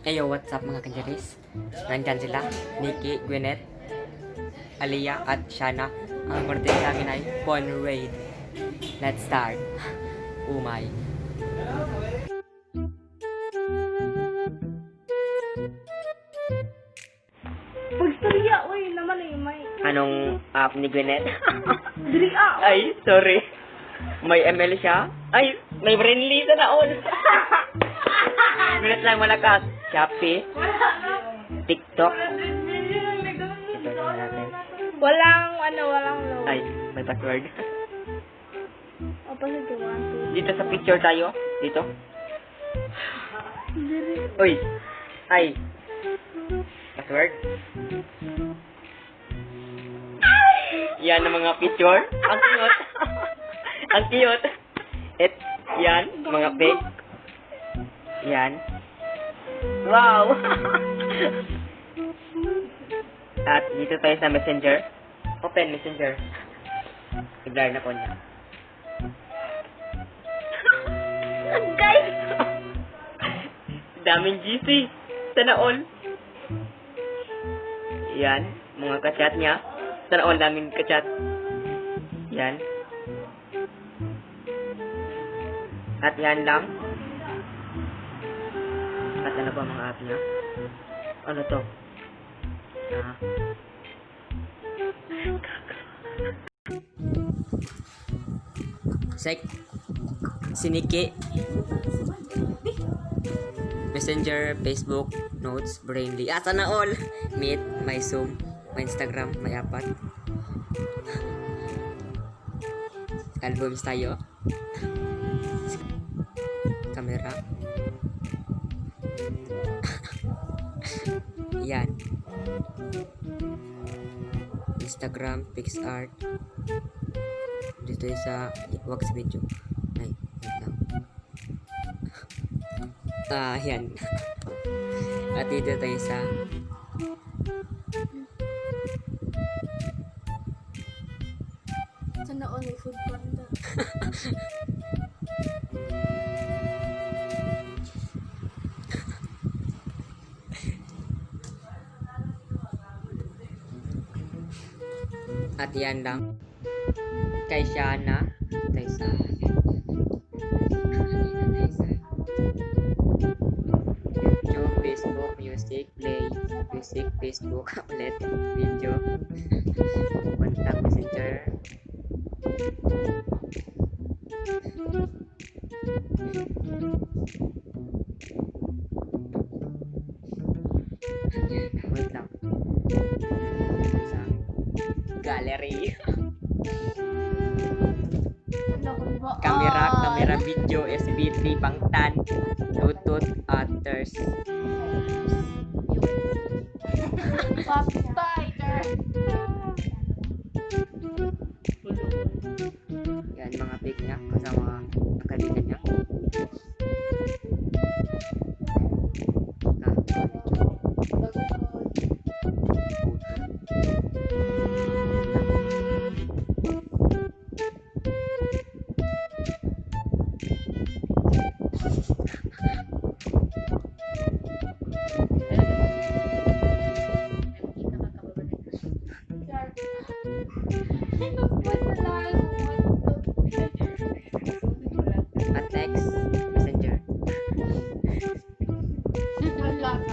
Ayo, what's up mga kanjaris? Nandyan sila, Nikki, Gwyneth, Aliyah at Shana. Ang birthday namin ay Bon Raid. Let's start. Umay. Pagstorya, uy, naman eh, may... Anong app ni Gwyneth? Diri ay, sorry. May ML siya? Ay, may friendly sa naon. Gwyneth lang malakas. Shopee, na. TikTok. 100 million ang nagawin Ito na natin. Walang, ano, walang low. Ay, may password. O, pa sa one, two. Dito sa picture tayo. Dito. Uy! Ay! Password? Yan ang mga picture. Ang cute. ang cute. Et, yan, mga pic. Yan. Wow! At dito tayo sa messenger. Open messenger. I-blur na po niya. Guys! Daming GC. Sana all. Yan. Mga kachat niya. Sana all daming kachat. Yan. At yan lang. At ano ba mga app niya? Ano to? Ah. Sek. Siniki. Messenger, Facebook, Notes, Brainly. Ah, sana all! Meet, my Zoom, my Instagram, may apat. Albums tayo. Instagram, PixArt. Dito yung sa wax video. Ay, wait lang. Ah, yan. At dito tayo sa Sana all food panda. at yan lang. Kay Shana. Tayo sa YouTube, Facebook, Music, Play, Music, Facebook, ulit, Video, Contact Messenger, Wait lang. Gallery. Ano? Camera, Ah, camera, video, SB3, Bangtan, Bluetooth, others. Papayter. Yan, mga pic niya, kasama ang kaibigan niya.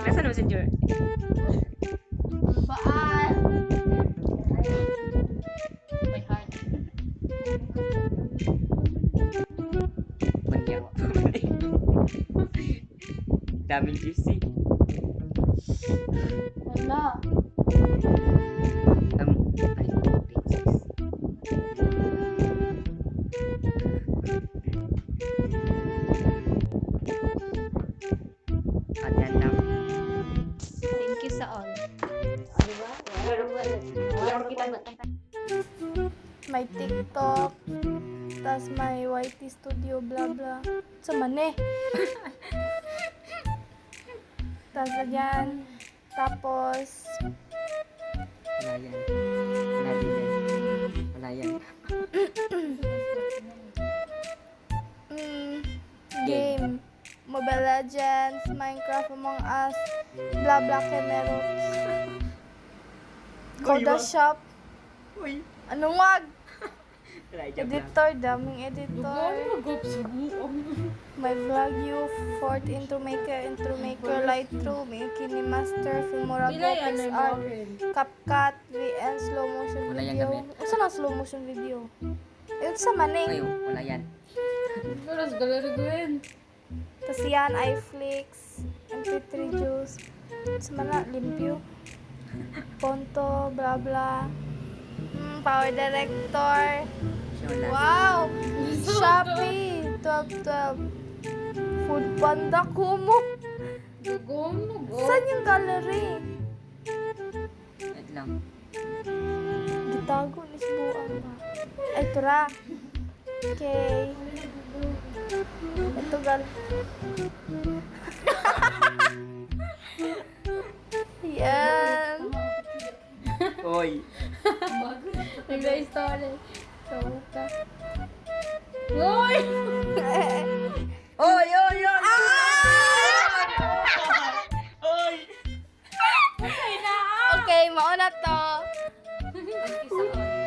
Nasaan ang messenger? Baan? May heart. Manyawa. Daming juicy. Wala. Um, ay, May TikTok. Tapos may YT Studio, blah blah. Sa mane. Tapos yan. Tapos, Wala yan. Wala din yan. Wala Game. game. Mob Mobile Legends, Minecraft Among Us, blah blah Kemerox. Koda Shop. Uy! Anong wag? Editor, daming editor. My vlog you, Fort Intro Maker, Intro Maker, Lightroom, Kini Master, Filmora Graphics Art. CapCut, VN, Slow Motion Wala yan Video. Ano na slow motion video? Ayun sa maning. Ay, wala yan. Sa galera gawin. Tapos yan, iFlix, MP3 Juice. Sa mana, limpyo. Ponto, bla bla. Hmm, Power Director. Wow! Shopee, 1212. Food Panda Kumu. Mo, go. Saan yung gallery? Wait lang. Gitago ni Sibuan ba? Ay, tura. Okay. Ito gal. Uy!